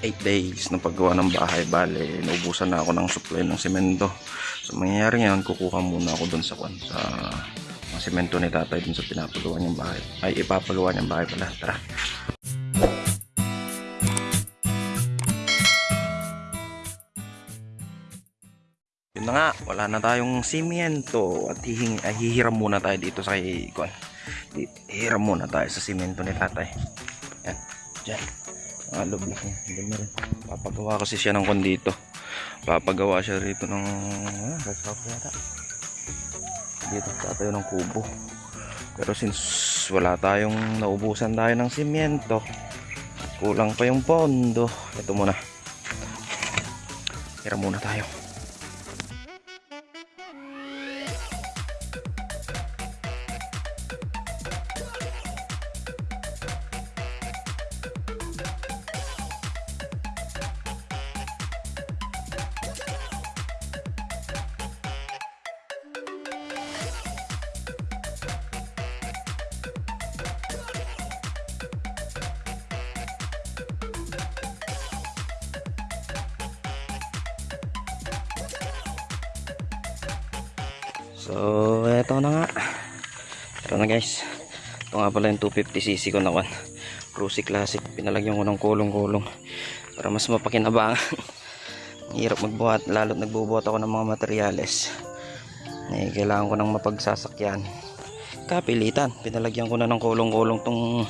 8 days ng paggawa ng bahay. Bale, naubusan na ako ng supply ng semento. So, mangyayari ngayon, kukuha muna ako dun sa kwan, sa mga semento ni tatay dun sa pinapagawa niyang bahay. Ay, ipapagawa niyang bahay pala. Tara. Yun na nga, wala na tayong simento at hihing, ay, hihiram muna tayo dito sa Kwan. Hihiram muna tayo sa simento ni tatay. Yan, dyan. Mga loob lang yan. Ganda rin. Papagawa kasi siya ng kwan dito. Papagawa siya rito ng... Ah, house yata. Dito tatayo ng kubo. Pero since wala tayong naubusan tayo ng simento, kulang pa yung pondo. Ito muna. Hiram muna tayo. So, eto na nga. Ito na guys. Ito nga pala yung 250cc ko na kan. Cruzy Classic. Pinalagyan ko ng kulong-kulong. Para mas mapakinabangan. Hirap magbuhat. Lalo't nagbubuhat ako ng mga materyales. Eh, kailangan ko ng mapagsasakyan. Kapilitan. Pinalagyan ko na ng kulong-kulong tong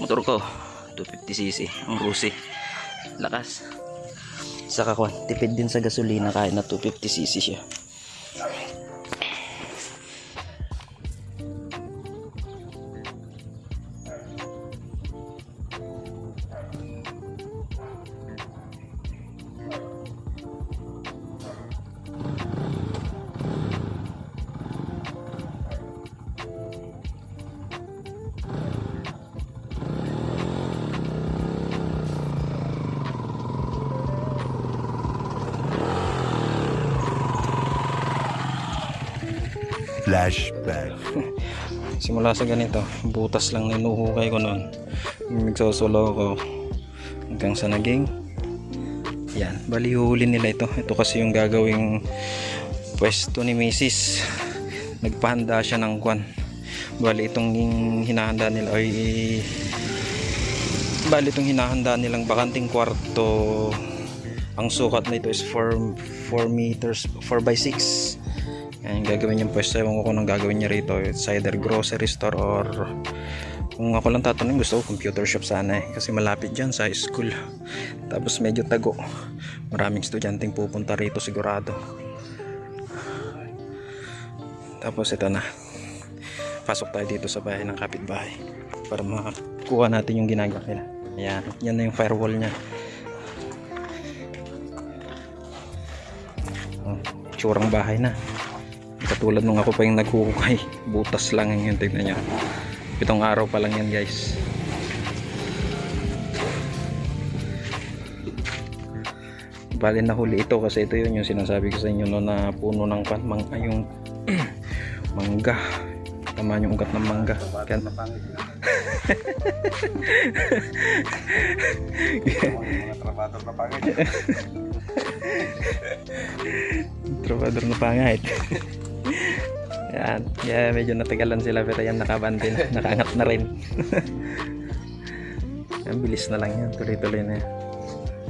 motor ko. 250cc. Ang Cruzy. Lakas. Saka kwan. Tipid din sa gasolina kahit na 250cc siya. Flashback. simula sa ganito butas lang na inuhukay ko noon nagsosolo ako. Hanggang sa naging yan. Bali huli nila ito. Ito kasi yung gagawing pwesto ni misis. Nagpahanda siya ng kwan. Bali itong hinahanda nila ay bali itong hinahanda nilang bakanting kwarto. Ang sukat nito is 4 4 meters 4 by 6 yan yung gagawin niyang pwesto. Ewan ko kung anong gagawin niya rito. It's either grocery store or kung ako lang tatanungin gusto ko computer shop sana eh. Kasi malapit dyan sa school. Tapos medyo tago. Maraming estudyanteng pupunta rito sigurado. Tapos ito na. Pasok tayo dito sa bahay ng kapitbahay. Para makakuha natin yung ginagawa nila. Ayan. Yan na yung firewall niya. Oh, bahay na katulad nung ako pa yung naghuhukay. Butas lang yung tignan nyo. Pitong araw pa lang yan guys. Bali na huli ito kasi ito yun yung sinasabi ko sa inyo no, na puno ng pan mang, mangga. Tama yung ugat ng mangga. Kaya, Trabador na pangit. Yan. Yeah, medyo natagalan sila pero yan nakabante na. Nakaangat na rin. yan, bilis na lang yan. Tuloy-tuloy na yan.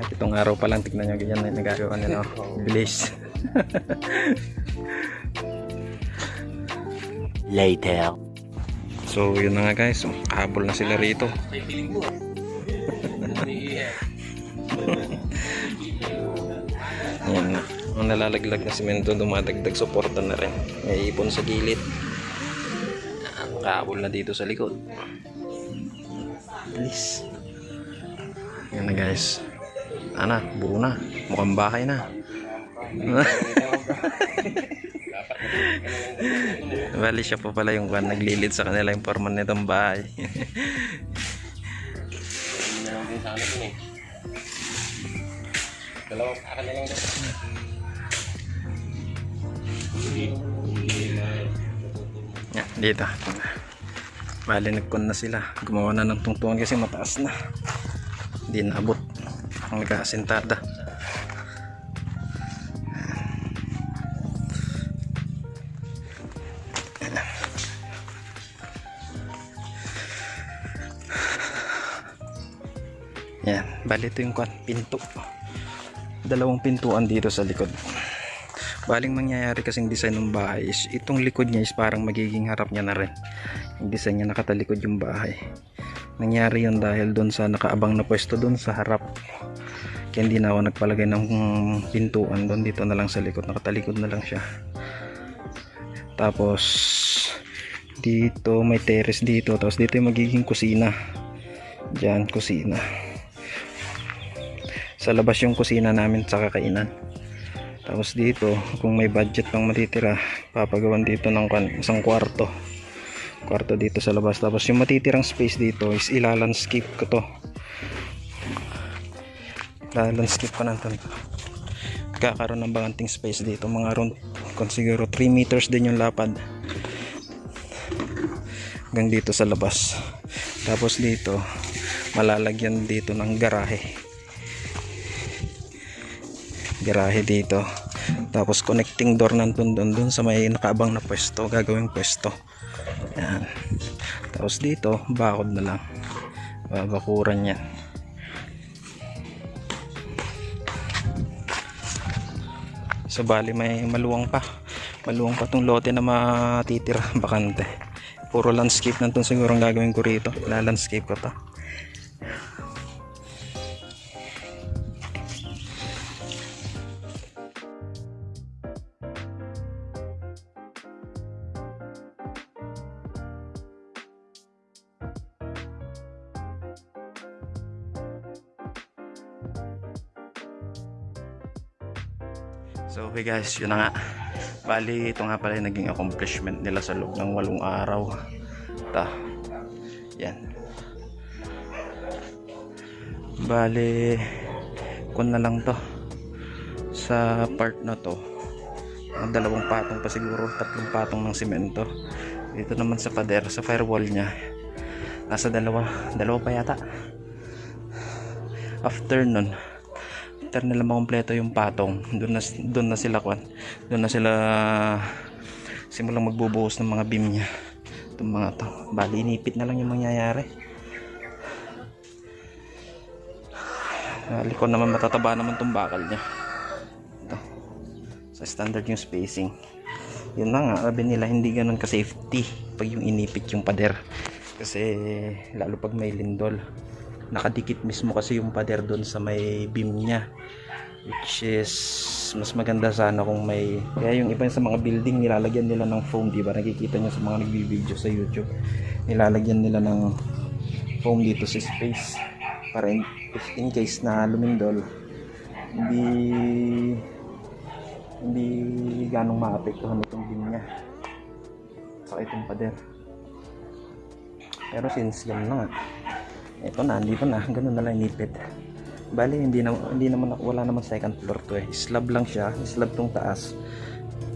At itong araw pa lang, tignan nyo ganyan na yung nagagawa nila. Oh, bilis. Later. So, yun na nga guys. Habol na sila rito. Yan nalalaglag na simento, dumadagdag suporta na rin. May ipon sa gilid. Ang kahabol na dito sa likod. Bilis. Yan na guys. Ana, buo na. Mukhang bahay na. Bali siya pa pala yung kwan naglilid sa kanila yung forman nitong bahay. Dalawang akin na lang Yan, dito. Bali nagkon na sila. Gumawa na ng tungtungan kasi mataas na. Hindi naabot. ang nag-aasintada. Yan, bali ito yung pinto. Dalawang pintuan dito sa likod. Baling mangyayari kasing design ng bahay is itong likod niya is parang magiging harap niya na rin. Yung design niya nakatalikod yung bahay. Nangyari yun dahil doon sa nakaabang na pwesto doon sa harap. Kaya hindi na ako nagpalagay ng pintuan doon dito na lang sa likod. Nakatalikod na lang siya. Tapos dito may terrace dito. Tapos dito yung magiging kusina. Diyan kusina. Sa labas yung kusina namin sa kakainan. Tapos dito, kung may budget pang matitira, papagawan dito ng isang kwarto. Kwarto dito sa labas. Tapos yung matitirang space dito is ilalandscape ko to. Ilalandscape ko na to. Kakaroon ng bakanting space dito. Mga around, kung siguro 3 meters din yung lapad. Hanggang dito sa labas. Tapos dito, malalagyan dito ng garahe garahe dito. Tapos connecting door nandun dun, dun sa may nakaabang na pwesto gagawing pwesto. Yan. Tapos dito bakod na lang. Babakuran yan. So bali may maluwang pa. Maluwang pa tong lote na matitira bakante. Puro landscape nandun siguro ang gagawin ko rito. La landscape ko to So okay guys, yun na nga. Bali, ito nga pala yung naging accomplishment nila sa loob ng walong araw. Ta. Yan. Bali, kun na lang to. Sa part na to. Ang dalawang patong pa siguro, tatlong patong ng simento. Dito naman sa pader, sa firewall niya. Nasa dalawa, dalawa pa yata. After nun, after nila makompleto yung patong. Doon na, doon na sila kwan doon na sila simulang magbubuhos ng mga beam niya. Itong mga to. Bali inipit na lang yung mangyayari. Likod naman matataba naman tong bakal niya. Ito. Sa standard yung spacing. Yun na nga sabi nila hindi ganun ka safety pag yung inipit yung pader. Kasi lalo pag may lindol nakadikit mismo kasi yung pader doon sa may beam niya which is mas maganda sana kung may kaya yung iba sa mga building nilalagyan nila ng foam di ba? Nakikita nyo sa mga nagbi-video sa youtube nilalagyan nila ng foam dito sa space para in, in case na lumindol hindi hindi ganong maapektuhan itong beam niya saka itong pader. Pero since ganun na nga ito na, andito na, ganun na lang inipit. Bali, hindi na, hindi naman, wala naman second floor to eh. Slab lang siya, slab tong taas.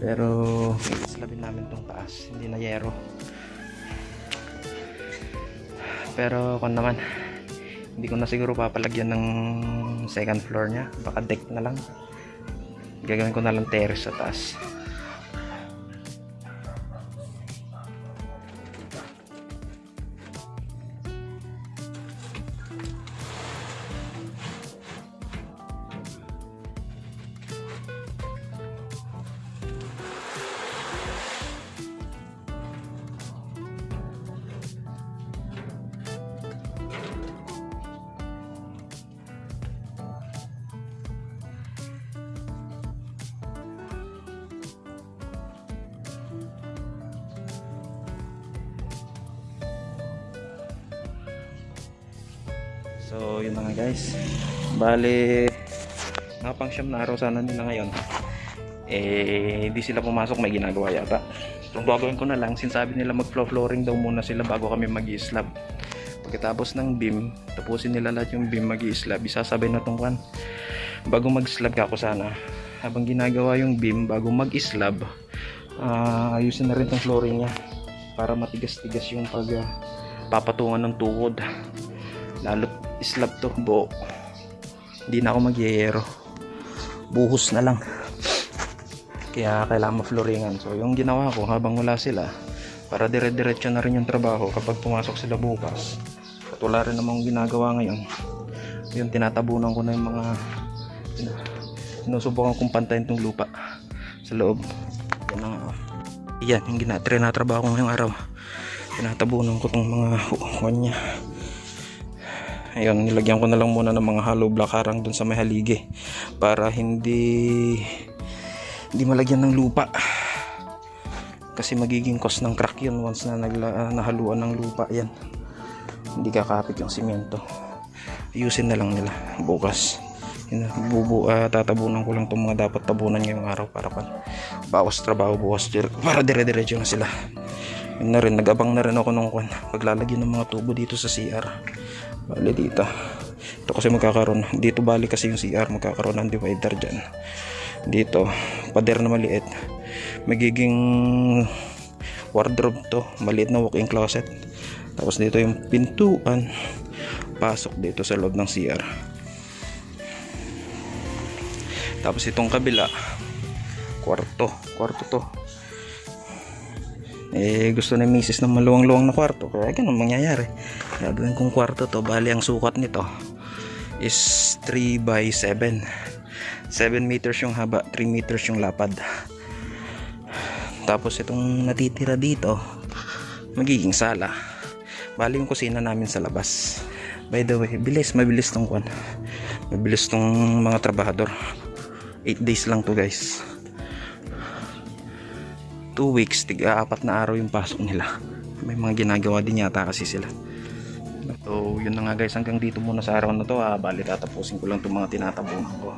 Pero, slabin namin tong taas, hindi na yero. Pero, kung naman, hindi ko na siguro papalagyan ng second floor niya. Baka deck na lang. Gagawin ko na lang terrace sa taas. So, yun na nga guys. Bali, nakapang siyam na araw sana nila ngayon. Eh, hindi sila pumasok, may ginagawa yata. So, gagawin ko na lang, sinasabi nila mag-floor flooring daw muna sila bago kami mag-slab. Pagkatapos ng beam, tapusin nila lahat yung beam mag-slab. Isasabay na tong kan. Bago mag-slab ako sana. Habang ginagawa yung beam, bago mag-slab, ah, ayusin na rin tong flooring niya. Para matigas-tigas yung pag ah, papatungan ng tuhod lalo slab to. Buo. Hindi na ako magyayero buhos na lang. Kaya kailangan mafloringan so yung ginawa ko habang wala sila para dire-diretso na rin yung trabaho kapag pumasok sila bukas at wala rin namang ginagawa ngayon yung tinatabunan ko na yung mga sinusubukan kong pantayin tong lupa sa loob. Yan ang yan yung gina trinatrabaho ko ngayong araw. Tinatabunan ko tong mga hukuan niya ayun nilagyan ko na lang muna ng mga hollow block harang dun sa may haligi para hindi hindi malagyan ng lupa. Kasi magiging cause ng crack yun once na nagla, ah, nahaluan ng lupa. Yan hindi kakapit yung simento. Ayusin na lang nila bukas. Yun, bubu, ah, tatabunan ko lang itong mga dapat tabunan ngayong araw para pa bawas trabaho bukas dire- para dire-diretso na sila. Yun na rin nag-abang na rin ako nung kwan. Paglalagyan ng mga tubo dito sa CR bali dito ito kasi magkakaroon. Dito bali kasi yung CR magkakaroon ng divider dyan. Dito pader na maliit. Magiging wardrobe to. Maliit na walk-in closet. Tapos dito yung pintuan. Pasok dito sa loob ng CR tapos itong kabila. Kwarto. Kwarto to eh gusto na misis ng maluwang-luwang na kwarto. Kaya ganun mangyayari. Gagawin kong kwarto to bali ang sukat nito is 3 by 7 7 meters yung haba 3 meters yung lapad. Tapos itong natitira dito magiging sala. Bali yung kusina namin sa labas. By the way bilis mabilis tong kwan. Mabilis tong mga trabahador. 8 days lang to guys 2 weeks tiga apat na araw yung pasok nila. May mga ginagawa din yata kasi sila. So yun na nga guys hanggang dito muna sa araw na to ah, bali tatapusin ko lang itong mga tinatabunan ko.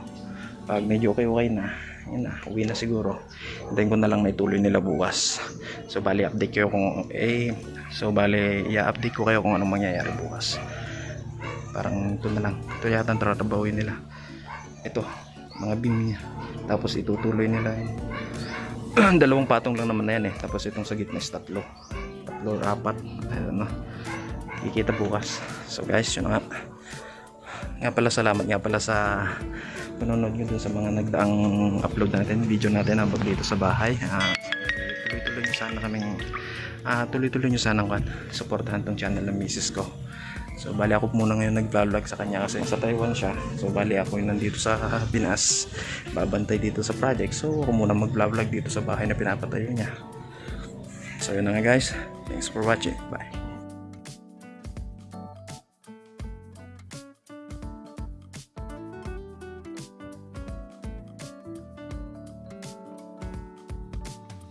Pag medyo okay okay na yun na uwi na siguro. Hintayin ko na lang na ituloy nila bukas. So bali update ko kung eh so bali i-update ko kayo kung anong mangyayari bukas. Parang ito na lang. Ito yata ang nila. Ito mga beam niya tapos itutuloy nila yung dalawang patong lang naman na yan eh. Tapos itong sa gitna is tatlo. Tatlo or apat. Ayun no? Kikita bukas. So guys yun nga. Nga pala salamat nga pala sa panonood nyo dun sa mga nagdaang upload natin video natin habang dito sa bahay. Ah, tuloy-tuloy nyo sana kaming ah, tuloy-tuloy nyo sana kan supportahan tong channel ng misis ko so bali ako muna ngayon nag-vlog sa kanya kasi sa Taiwan siya. So bali ako yung nandito sa Pinas. Babantay dito sa project. So ako muna mag-vlog dito sa bahay na pinapatayo niya. So yun na nga guys. Thanks for watching. Bye